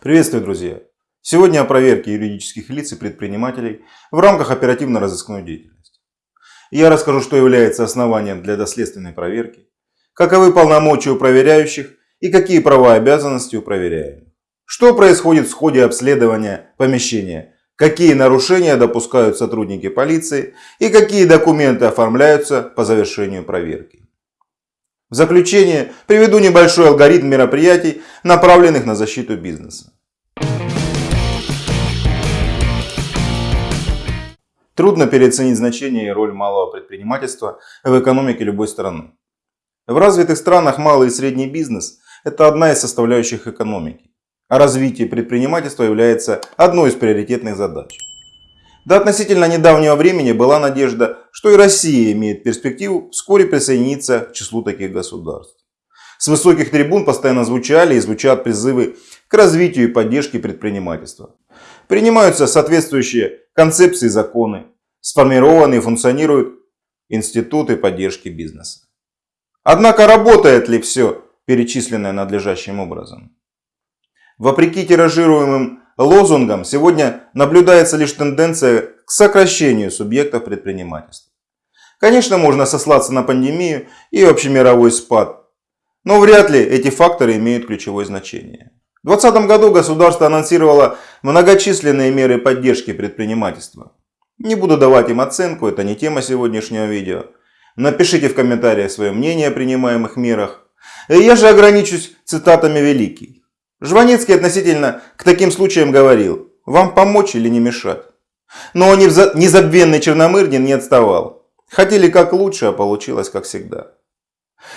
Приветствую, друзья! Сегодня о проверке юридических лиц и предпринимателей в рамках оперативно-розыскной деятельности. Я расскажу, что является основанием для доследственной проверки, каковы полномочия у проверяющих и какие права и обязанности у проверяемых. Что происходит в ходе обследования помещения, какие нарушения допускают сотрудники полиции и какие документы оформляются по завершению проверки. В заключение приведу небольшой алгоритм мероприятий, направленных на защиту бизнеса. Трудно переоценить значение и роль малого предпринимательства в экономике любой страны. В развитых странах малый и средний бизнес – это одна из составляющих экономики, а развитие предпринимательства является одной из приоритетных задач. До относительно недавнего времени была надежда, что и Россия имеет перспективу вскоре присоединиться к числу таких государств. С высоких трибун постоянно звучали и звучат призывы к развитию и поддержке предпринимательства. Принимаются соответствующие концепции и законы, сформированы и функционируют институты поддержки бизнеса. Однако работает ли все перечисленное надлежащим образом? Вопреки тиражируемым лозунгам сегодня наблюдается лишь тенденция к сокращению субъектов предпринимательства. Конечно, можно сослаться на пандемию и общемировой спад, но вряд ли эти факторы имеют ключевое значение. В 2020 году государство анонсировало многочисленные меры поддержки предпринимательства. Не буду давать им оценку, это не тема сегодняшнего видео. Напишите в комментариях свое мнение о принимаемых мерах. Я же ограничусь цитатами великих. Жванецкий относительно к таким случаям говорил, вам помочь или не мешать. Но незабвенный Черномырдин не отставал. Хотели как лучше, а получилось как всегда.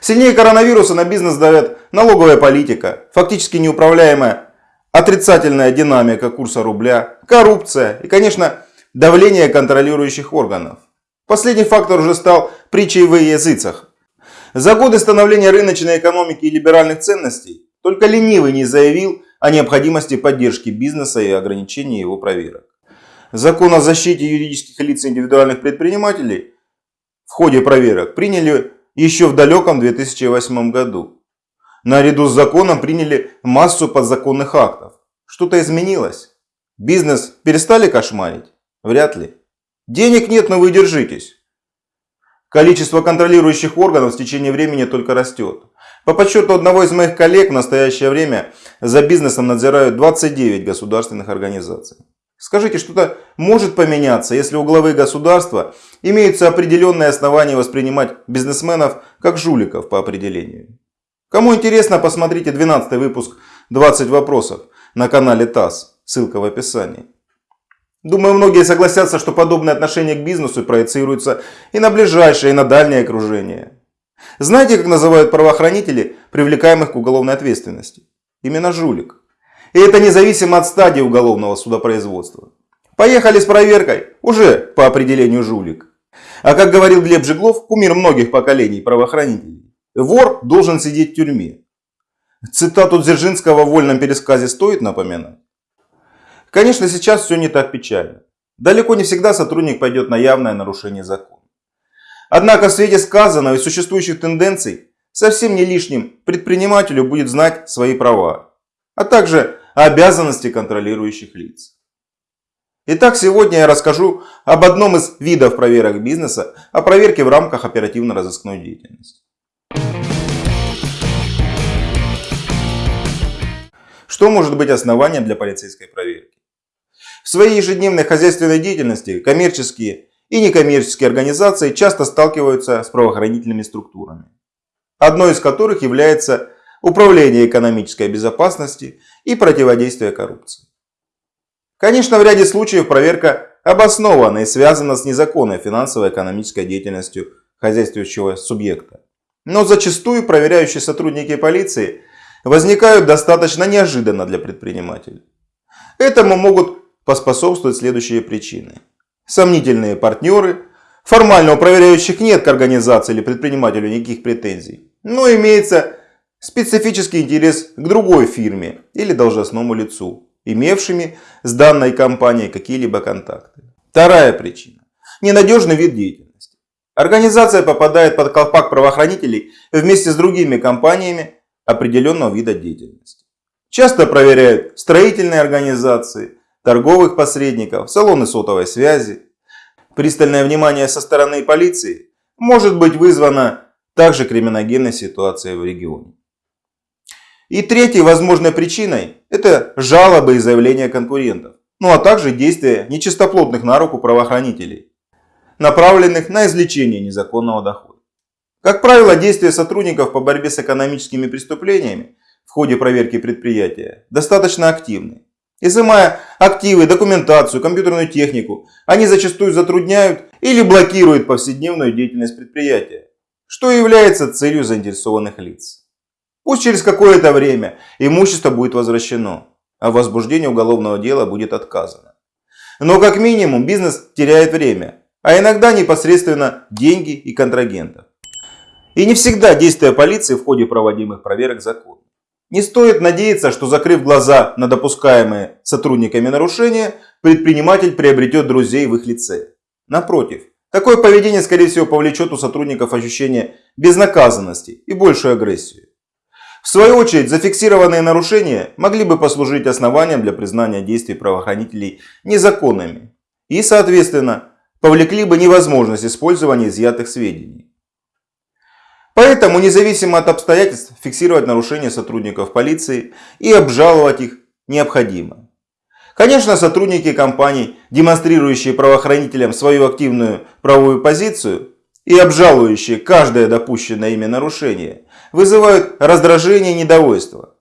Сильнее коронавируса на бизнес давят налоговая политика, фактически неуправляемая отрицательная динамика курса рубля, коррупция и, конечно, давление контролирующих органов. Последний фактор уже стал притчей в языцах. За годы становления рыночной экономики и либеральных ценностей только ленивый не заявил о необходимости поддержки бизнеса и ограничения его проверок. Закон о защите юридических лиц и индивидуальных предпринимателей в ходе проверок приняли еще в далеком 2008 году. Наряду с законом приняли массу подзаконных актов. Что-то изменилось? Бизнес перестали кошмарить? Вряд ли. Денег нет, но вы держитесь. Количество контролирующих органов в течение времени только растет. По подсчету одного из моих коллег в настоящее время за бизнесом надзирают 29 государственных организаций. Скажите, что-то может поменяться, если у главы государства имеются определенные основания воспринимать бизнесменов как жуликов по определению? Кому интересно, посмотрите 12 выпуск 20 вопросов на канале ТАСС, ссылка в описании. Думаю, многие согласятся, что подобное отношение к бизнесу проецируется и на ближайшее, и на дальнее окружение. Знаете, как называют правоохранители привлекаемых к уголовной ответственности? Именно жулик. И это независимо от стадии уголовного судопроизводства. Поехали с проверкой, уже по определению жулик. А как говорил Глеб Жиглов, кумир многих поколений правоохранителей, вор должен сидеть в тюрьме. Цитату Дзержинского в вольном пересказе стоит напоминать? Конечно, сейчас все не так печально. Далеко не всегда сотрудник пойдет на явное нарушение закона. Однако в свете сказанного и существующих тенденций совсем не лишним предпринимателю будет знать свои права, а также обязанности контролирующих лиц. Итак, сегодня я расскажу об одном из видов проверок бизнеса, о проверке в рамках оперативно-розыскной деятельности. Что может быть основанием для полицейской проверки? В своей ежедневной хозяйственной деятельности коммерческие и некоммерческие организации часто сталкиваются с правоохранительными структурами, одной из которых является управление экономической безопасности и противодействие коррупции. Конечно, в ряде случаев проверка обоснована и связана с незаконной финансово-экономической деятельностью хозяйствующего субъекта. Но зачастую проверяющие сотрудники полиции возникают достаточно неожиданно для предпринимателей. Этому могут поспособствовать следующие причины сомнительные партнеры. Формально у проверяющих нет к организации или предпринимателю никаких претензий. Но имеется специфический интерес к другой фирме или должностному лицу, имевшими с данной компанией какие-либо контакты. Вторая причина. Ненадежный вид деятельности. Организация попадает под колпак правоохранителей вместе с другими компаниями определенного вида деятельности. Часто проверяют строительные организации, торговых посредников, салоны сотовой связи. Пристальное внимание со стороны полиции может быть вызвано также криминогенной ситуацией в регионе. И третьей возможной причиной – это жалобы и заявления конкурентов, ну а также действия нечистоплотных на руку правоохранителей, направленных на извлечение незаконного дохода. Как правило, действия сотрудников по борьбе с экономическими преступлениями в ходе проверки предприятия достаточно активны. Изымая активы, документацию, компьютерную технику, они зачастую затрудняют или блокируют повседневную деятельность предприятия, что является целью заинтересованных лиц. Пусть через какое-то время имущество будет возвращено, а возбуждение уголовного дела будет отказано. Но как минимум бизнес теряет время, а иногда непосредственно деньги и контрагентов. И не всегда действия полиции в ходе проводимых проверок законны. Не стоит надеяться, что закрыв глаза на допускаемые сотрудниками нарушения, предприниматель приобретет друзей в их лице. Напротив, такое поведение скорее всего повлечет у сотрудников ощущение безнаказанности и большую агрессию. В свою очередь, зафиксированные нарушения могли бы послужить основанием для признания действий правоохранителей незаконными и, соответственно, повлекли бы невозможность использования изъятых сведений. Поэтому, независимо от обстоятельств, фиксировать нарушения сотрудников полиции и обжаловать их необходимо. Конечно, сотрудники компаний, демонстрирующие правоохранителям свою активную правовую позицию и обжалующие каждое допущенное ими нарушение, вызывают раздражение и недовольство.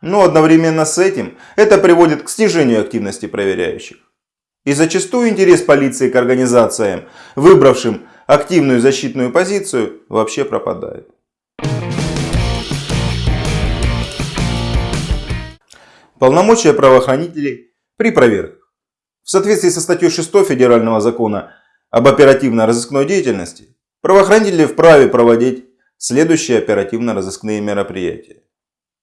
Но одновременно с этим это приводит к снижению активности проверяющих. И зачастую интерес полиции к организациям, выбравшим активную защитную позицию, вообще пропадает. Полномочия правоохранителей при проверках. В соответствии со статьей 6 Федерального закона об оперативно-розыскной деятельности, правоохранители вправе проводить следующие оперативно-розыскные мероприятия.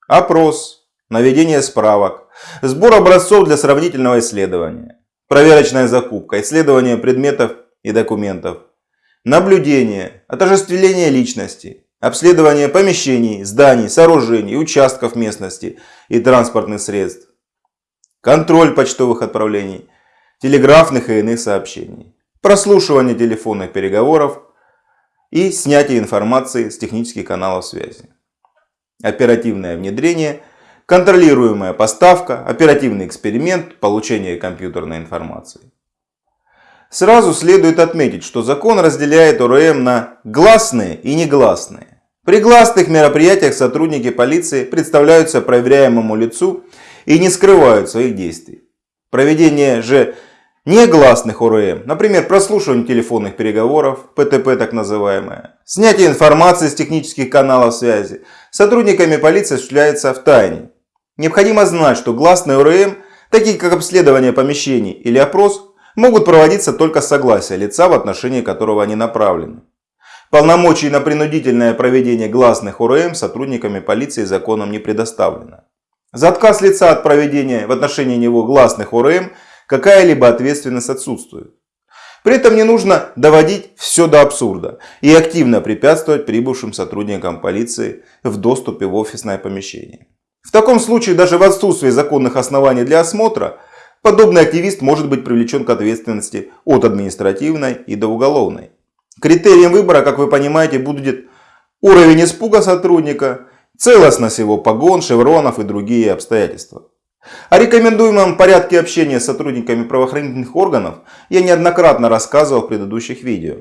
Опрос, наведение справок, сбор образцов для сравнительного исследования, проверочная закупка, исследование предметов и документов, наблюдение, отождествление личности, обследование помещений, зданий, сооружений, участков местности и транспортных средств, контроль почтовых отправлений, телеграфных и иных сообщений, прослушивание телефонных переговоров и снятие информации с технических каналов связи. Оперативное внедрение, контролируемая поставка, оперативный эксперимент, получение компьютерной информации. Сразу следует отметить, что закон разделяет ОРМ на гласные и негласные. При гласных мероприятиях сотрудники полиции представляются проверяемому лицу и не скрывают своих действий. Проведение же негласных ОРМ, например, прослушивание телефонных переговоров, ПТП так называемое, снятие информации с технических каналов связи, сотрудниками полиции осуществляется в тайне. Необходимо знать, что гласные ОРМ, такие как обследование помещений или опрос, могут проводиться только с согласия лица, в отношении которого они направлены. Полномочий на принудительное проведение гласных УРМ сотрудниками полиции законом не предоставлено. За отказ лица от проведения в отношении него гласных УРМ какая-либо ответственность отсутствует. При этом не нужно доводить все до абсурда и активно препятствовать прибывшим сотрудникам полиции в доступе в офисное помещение. В таком случае даже в отсутствии законных оснований для осмотра Подобный активист может быть привлечен к ответственности от административной и до уголовной. Критерием выбора, как вы понимаете, будет уровень испуга сотрудника, целостность его погон, шевронов и другие обстоятельства. О рекомендуемом порядке общения с сотрудниками правоохранительных органов я неоднократно рассказывал в предыдущих видео.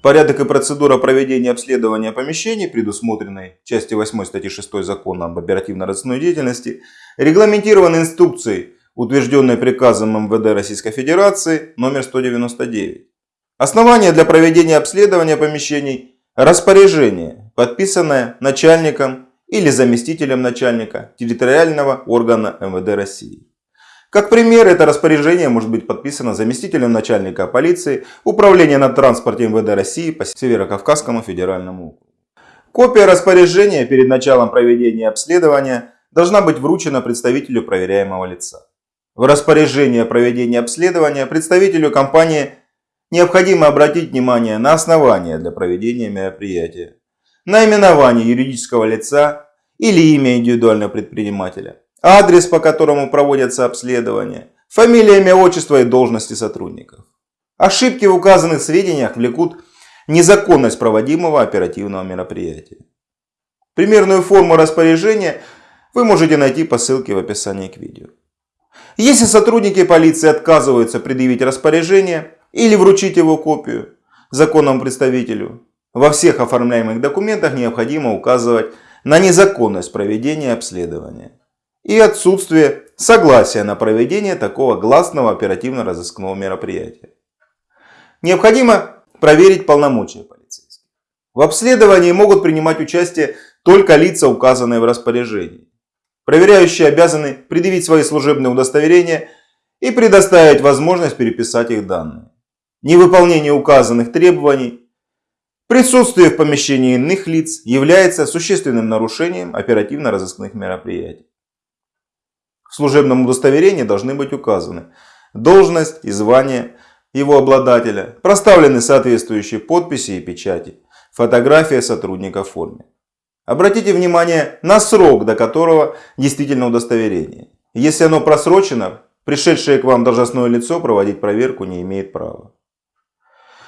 Порядок и процедура проведения обследования помещений, предусмотренной в части 8 статьи 6 Закона об оперативно-розыскной деятельности, регламентированы инструкцией утвержденной приказом МВД Российской Федерации номер 199. Основание для проведения обследования помещений – распоряжение, подписанное начальником или заместителем начальника территориального органа МВД России. Как пример, это распоряжение может быть подписано заместителем начальника полиции Управления на транспорте МВД России по Северо-Кавказскому федеральному округу. Копия распоряжения перед началом проведения обследования должна быть вручена представителю проверяемого лица. В распоряжение проведения обследования представителю компании необходимо обратить внимание на основания для проведения мероприятия, наименование юридического лица или имя индивидуального предпринимателя, адрес, по которому проводятся обследования, фамилия, имя, отчество и должности сотрудников. Ошибки в указанных сведениях влекут незаконность проводимого оперативного мероприятия. Примерную форму распоряжения вы можете найти по ссылке в описании к видео. Если сотрудники полиции отказываются предъявить распоряжение или вручить его копию законному представителю, во всех оформляемых документах необходимо указывать на незаконность проведения обследования и отсутствие согласия на проведение такого гласного оперативно-розыскного мероприятия. Необходимо проверить полномочия полицейских. В обследовании могут принимать участие только лица, указанные в распоряжении. Проверяющие обязаны предъявить свои служебные удостоверения и предоставить возможность переписать их данные. Невыполнение указанных требований, присутствие в помещении иных лиц является существенным нарушением оперативно-розыскных мероприятий. В служебном удостоверении должны быть указаны должность и звание его обладателя, проставлены соответствующие подписи и печати, фотография сотрудника в форме. Обратите внимание на срок, до которого действительно удостоверение. Если оно просрочено, пришедшее к вам должностное лицо проводить проверку не имеет права.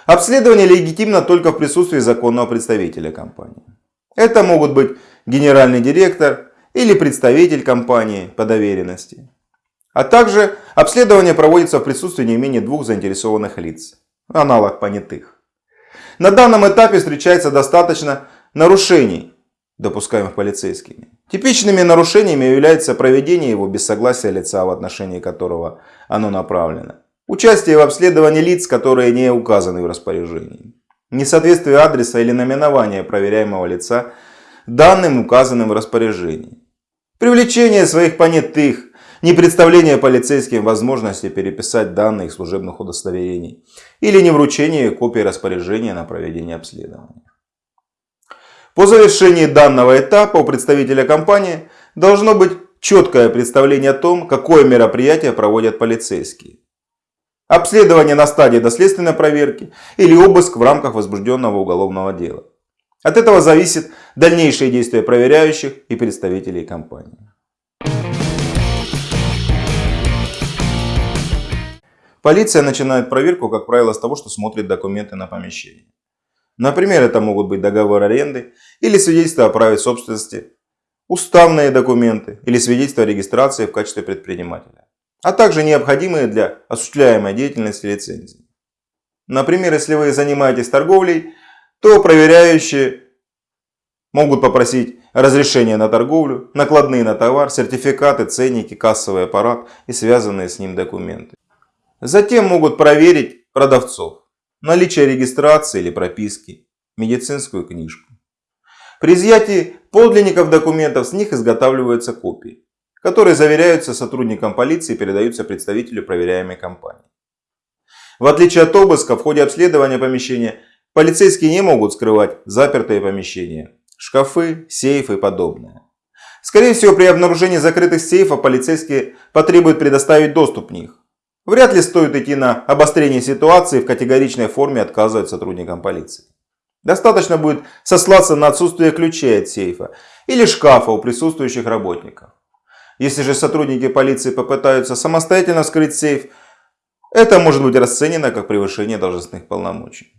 Обследование легитимно только в присутствии законного представителя компании. Это могут быть генеральный директор или представитель компании по доверенности. А также обследование проводится в присутствии не менее двух заинтересованных лиц, аналог понятых. На данном этапе встречается достаточно нарушений допускаемых полицейскими. Типичными нарушениями является проведение его без согласия лица, в отношении которого оно направлено. Участие в обследовании лиц, которые не указаны в распоряжении. Несоответствие адреса или наименования проверяемого лица данным, указанным в распоряжении. Привлечение своих понятых, не представление полицейским возможности переписать данные служебных удостоверений или не вручение копии распоряжения на проведение обследования. По завершении данного этапа у представителя компании должно быть четкое представление о том, какое мероприятие проводят полицейские. Обследование на стадии доследственной проверки или обыск в рамках возбужденного уголовного дела. От этого зависит дальнейшие действия проверяющих и представителей компании. Полиция начинает проверку, как правило, с того, что смотрит документы на помещение. Например, это могут быть договор аренды или свидетельство о праве собственности, уставные документы или свидетельство о регистрации в качестве предпринимателя, а также необходимые для осуществляемой деятельности лицензии. Например, если вы занимаетесь торговлей, то проверяющие могут попросить разрешение на торговлю, накладные на товар, сертификаты, ценники, кассовый аппарат и связанные с ним документы. Затем могут проверить продавцов наличие регистрации или прописки, медицинскую книжку. При изъятии подлинников документов с них изготавливаются копии, которые заверяются сотрудникам полиции и передаются представителю проверяемой компании. В отличие от обыска, в ходе обследования помещения полицейские не могут скрывать запертые помещения, шкафы, сейфы и подобное. Скорее всего, при обнаружении закрытых сейфов полицейские потребуют предоставить доступ в них. Вряд ли стоит идти на обострение ситуации в категоричной форме отказывать сотрудникам полиции. Достаточно будет сослаться на отсутствие ключей от сейфа или шкафа у присутствующих работников. Если же сотрудники полиции попытаются самостоятельно вскрыть сейф, это может быть расценено как превышение должностных полномочий.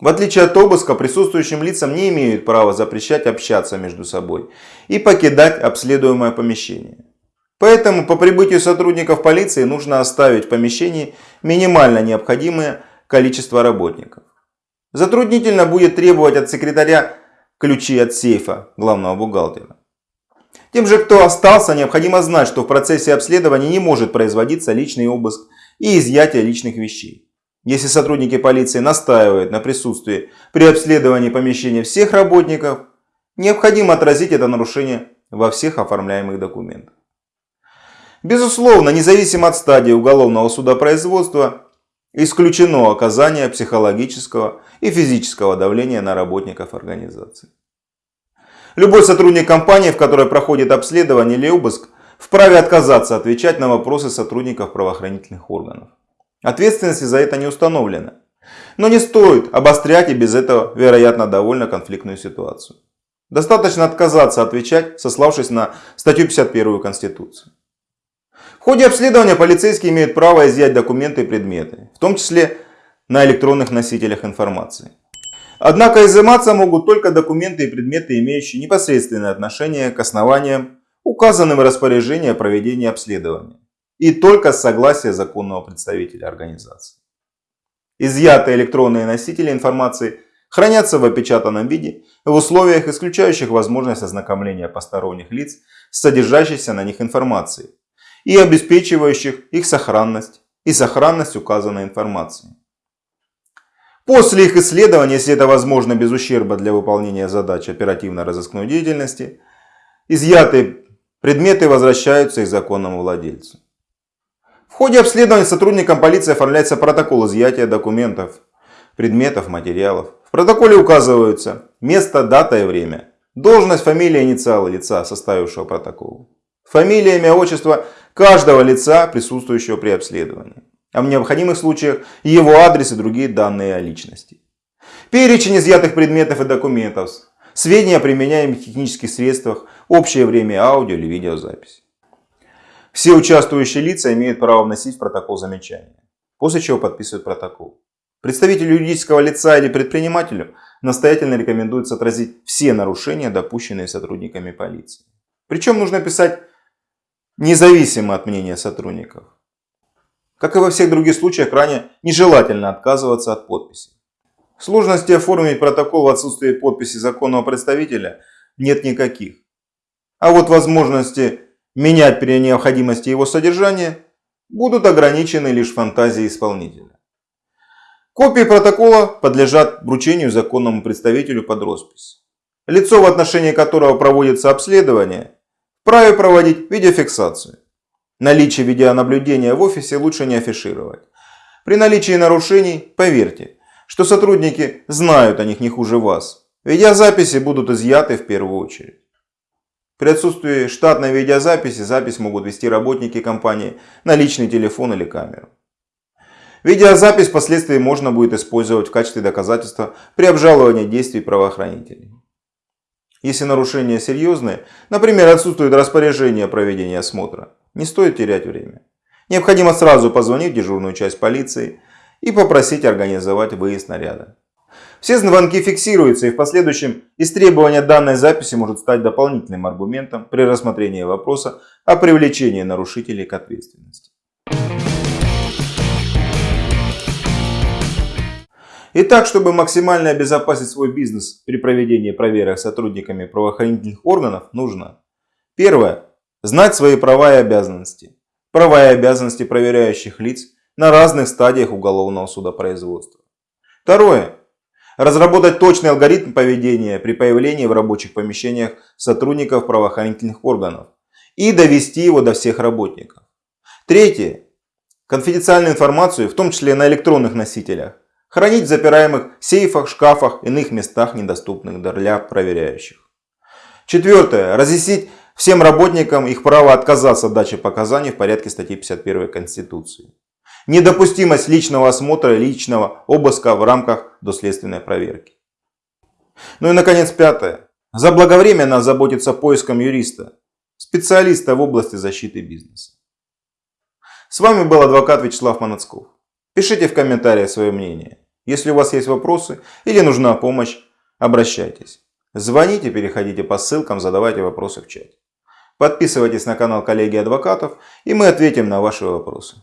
В отличие от обыска, присутствующим лицам не имеют права запрещать общаться между собой и покидать обследуемое помещение. Поэтому по прибытию сотрудников полиции нужно оставить в помещении минимально необходимое количество работников. Затруднительно будет требовать от секретаря ключи от сейфа главного бухгалтера. Тем же, кто остался, необходимо знать, что в процессе обследования не может производиться личный обыск и изъятие личных вещей. Если сотрудники полиции настаивают на присутствии при обследовании помещения всех работников, необходимо отразить это нарушение во всех оформляемых документах. Безусловно, независимо от стадии уголовного судопроизводства, исключено оказание психологического и физического давления на работников организации. Любой сотрудник компании, в которой проходит обследование или обыск, вправе отказаться отвечать на вопросы сотрудников правоохранительных органов. Ответственности за это не установлено. Но не стоит обострять и без этого, вероятно, довольно конфликтную ситуацию. Достаточно отказаться отвечать, сославшись на статью 51 Конституции. В ходе обследования полицейские имеют право изъять документы и предметы, в том числе на электронных носителях информации. Однако изыматься могут только документы и предметы, имеющие непосредственное отношение к основаниям, указанным в распоряжении о проведении обследования, и только с согласия законного представителя организации. Изъятые электронные носители информации – хранятся в опечатанном виде в условиях, исключающих возможность ознакомления посторонних лиц с содержащейся на них информацией и обеспечивающих их сохранность и сохранность указанной информации. После их исследования, если это возможно без ущерба для выполнения задач оперативно-розыскной деятельности, изъятые предметы возвращаются их законному владельцу. В ходе обследования сотрудникам полиции оформляется протокол изъятия документов, предметов, материалов, в протоколе указываются место, дата и время, должность, фамилия, инициалы лица, составившего протокол, фамилия, имя, отчество каждого лица, присутствующего при обследовании, а в необходимых случаях его адрес и другие данные о личности. Перечень изъятых предметов и документов, сведения о применяемых технических средствах, общее время аудио или видеозаписи. Все участвующие лица имеют право вносить в протокол замечания, после чего подписывают протокол. Представителю юридического лица или предпринимателю настоятельно рекомендуется отразить все нарушения, допущенные сотрудниками полиции. Причем нужно писать независимо от мнения сотрудников. Как и во всех других случаях, крайне нежелательно отказываться от подписи. Сложности оформить протокол в отсутствии подписи законного представителя нет никаких. А вот возможности менять при необходимости его содержания будут ограничены лишь фантазией исполнителя. Копии протокола подлежат вручению законному представителю под роспись. Лицо, в отношении которого проводится обследование, вправе проводить видеофиксацию. Наличие видеонаблюдения в офисе лучше не афишировать. При наличии нарушений, поверьте, что сотрудники знают о них не хуже вас. Видеозаписи будут изъяты в первую очередь. При отсутствии штатной видеозаписи запись могут вести работники компании на личный телефон или камеру. Видеозапись впоследствии можно будет использовать в качестве доказательства при обжаловании действий правоохранителей. Если нарушения серьезные, например, отсутствует распоряжение о проведении осмотра, не стоит терять время. Необходимо сразу позвонить в дежурную часть полиции и попросить организовать выезд наряда. Все звонки фиксируются и в последующем истребование данной записи может стать дополнительным аргументом при рассмотрении вопроса о привлечении нарушителей к ответственности. Итак, чтобы максимально обезопасить свой бизнес при проведении проверок сотрудниками правоохранительных органов, нужно Первое. Знать свои права и обязанности. Права и обязанности проверяющих лиц на разных стадиях уголовного судопроизводства. Второе. Разработать точный алгоритм поведения при появлении в рабочих помещениях сотрудников правоохранительных органов и довести его до всех работников. Третье. Конфиденциальную информацию, в том числе на электронных носителях, Хранить в запираемых сейфах, шкафах, иных местах, недоступных для проверяющих. Четвертое. Разъяснить всем работникам их право отказаться от дачи показаний в порядке статьи 51 Конституции. Недопустимость личного осмотра, личного обыска в рамках доследственной проверки. Ну и наконец пятое. Заблаговременно заботиться поиском юриста, специалиста в области защиты бизнеса. С вами был адвокат Вячеслав Манацков. Пишите в комментариях свое мнение. Если у вас есть вопросы или нужна помощь, обращайтесь. Звоните, переходите по ссылкам, задавайте вопросы в чате. Подписывайтесь на канал коллеги адвокатов и мы ответим на ваши вопросы.